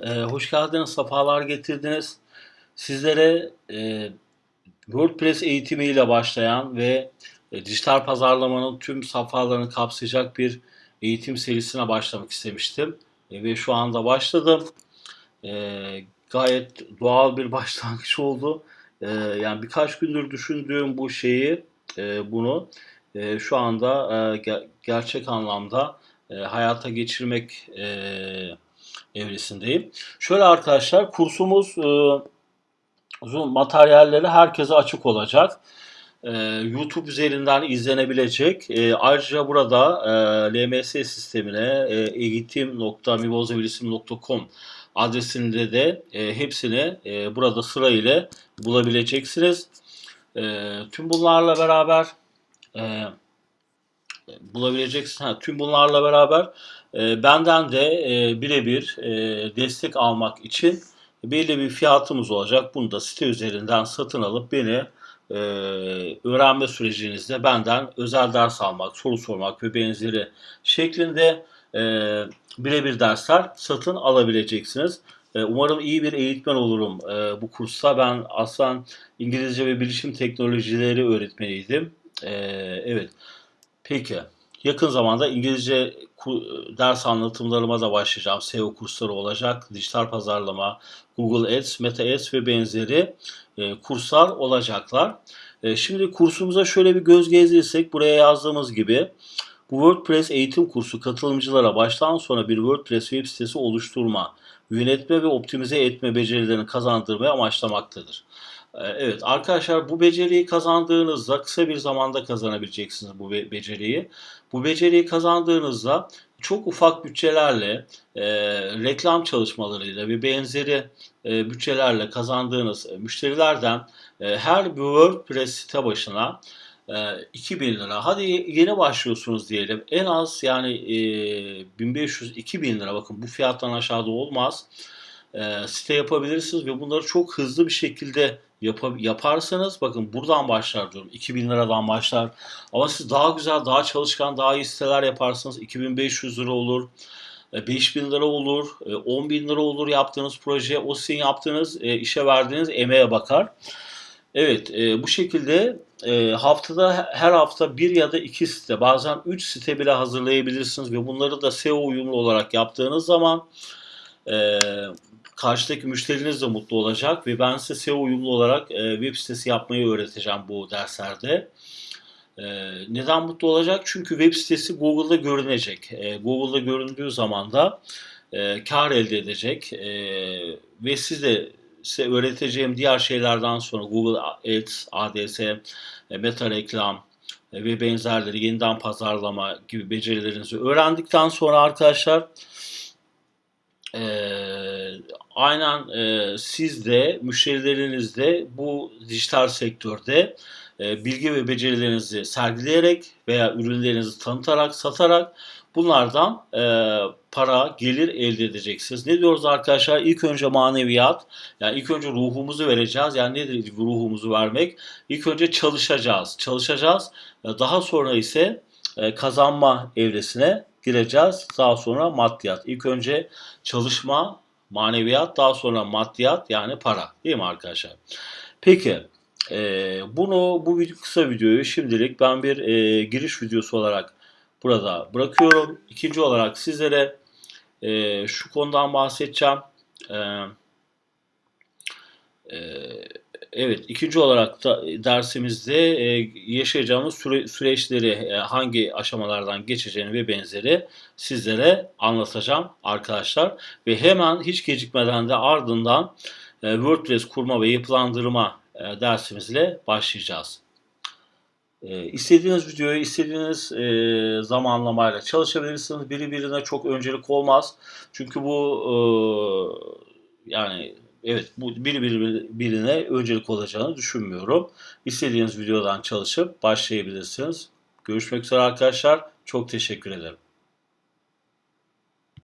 Ee, hoş geldiniz, sefalar getirdiniz. Sizlere e, WordPress eğitimiyle başlayan ve e, dijital pazarlamanın tüm safhalarını kapsayacak bir eğitim serisine başlamak istemiştim. E, ve şu anda başladım. E, gayet doğal bir başlangıç oldu. E, yani birkaç gündür düşündüğüm bu şeyi, e, bunu e, şu anda e, ge- gerçek anlamda e, hayata geçirmek e, evresindeyim. Şöyle arkadaşlar kursumuz e, materyalleri herkese açık olacak. E, YouTube üzerinden izlenebilecek. E, ayrıca burada e, LMS sistemine e, eğitim.mibozabilisim.com adresinde de e, hepsini e, burada sırayla bulabileceksiniz. E, tüm bunlarla beraber e, bulabileceksiniz. Ha, tüm bunlarla beraber e, benden de e, birebir e, destek almak için belli bir fiyatımız olacak. Bunu da site üzerinden satın alıp beni e, öğrenme sürecinizde benden özel ders almak, soru sormak ve benzeri şeklinde e, birebir dersler satın alabileceksiniz. E, umarım iyi bir eğitmen olurum e, bu kursta. Ben aslında İngilizce ve bilişim teknolojileri öğretmeniydim. E, evet. Peki. Yakın zamanda İngilizce ders anlatımlarıma da başlayacağım. SEO kursları olacak. Dijital pazarlama, Google Ads, Meta Ads ve benzeri e, kurslar olacaklar. E, şimdi kursumuza şöyle bir göz gezdirsek buraya yazdığımız gibi bu WordPress eğitim kursu katılımcılara baştan sona bir WordPress web sitesi oluşturma, yönetme ve optimize etme becerilerini kazandırmayı amaçlamaktadır. Ee, Evet arkadaşlar bu beceriyi kazandığınızda kısa bir zamanda kazanabileceksiniz bu be- beceriyi. Bu beceriyi kazandığınızda çok ufak bütçelerle, e, reklam çalışmalarıyla ve benzeri e, bütçelerle kazandığınız e, müşterilerden e, her bir WordPress site başına e, 2000 lira. Hadi yeni başlıyorsunuz diyelim. En az yani e, 1500-2000 lira bakın bu fiyattan aşağıda olmaz e, site yapabilirsiniz ve bunları çok hızlı bir şekilde yapa- yaparsanız bakın buradan başlar diyorum. 2000 liradan başlar. Ama siz daha güzel daha çalışkan daha iyi siteler yaparsınız. 2500 lira olur e, 5000 lira olur, e, 10 bin lira olur yaptığınız proje, o sizin yaptığınız e, işe verdiğiniz emeğe bakar. Evet, e, bu şekilde e, haftada her hafta bir ya da iki site, bazen üç site bile hazırlayabilirsiniz ve bunları da SEO uyumlu olarak yaptığınız zaman e, karşıdaki müşteriniz de mutlu olacak ve ben size SEO uyumlu olarak e, web sitesi yapmayı öğreteceğim bu derslerde. E, neden mutlu olacak? Çünkü web sitesi Google'da görünecek. E, Google'da göründüğü zaman da e, kar elde edecek e, ve siz size öğreteceğim diğer şeylerden sonra Google Ads, ADS, e, meta reklam e, ve benzerleri yeniden pazarlama gibi becerilerinizi öğrendikten sonra arkadaşlar ee, aynen e, siz de müşterileriniz de bu dijital sektörde e, bilgi ve becerilerinizi sergileyerek veya ürünlerinizi tanıtarak, satarak bunlardan e, para, gelir elde edeceksiniz. Ne diyoruz arkadaşlar? İlk önce maneviyat, yani ilk önce ruhumuzu vereceğiz. Yani nedir ruhumuzu vermek? İlk önce çalışacağız. Çalışacağız. Daha sonra ise e, kazanma evresine gireceğiz. Daha sonra maddiyat. İlk önce çalışma, maneviyat, daha sonra maddiyat yani para. Değil mi arkadaşlar? Peki e, bunu bu kısa videoyu şimdilik ben bir e, giriş videosu olarak burada bırakıyorum. İkinci olarak sizlere e, şu konudan bahsedeceğim. E, e, Evet, ikinci olarak da dersimizde e, yaşayacağımız süre- süreçleri e, hangi aşamalardan geçeceğini ve benzeri sizlere anlatacağım arkadaşlar. Ve hemen hiç gecikmeden de ardından e, WordPress kurma ve yapılandırma e, dersimizle başlayacağız. E, istediğiniz videoyu istediğiniz e, zamanlamayla çalışabilirsiniz. Biri birine çok öncelik olmaz. Çünkü bu e, yani evet bu biri biri- birine öncelik olacağını düşünmüyorum. İstediğiniz videodan çalışıp başlayabilirsiniz. Görüşmek üzere arkadaşlar. Çok teşekkür ederim.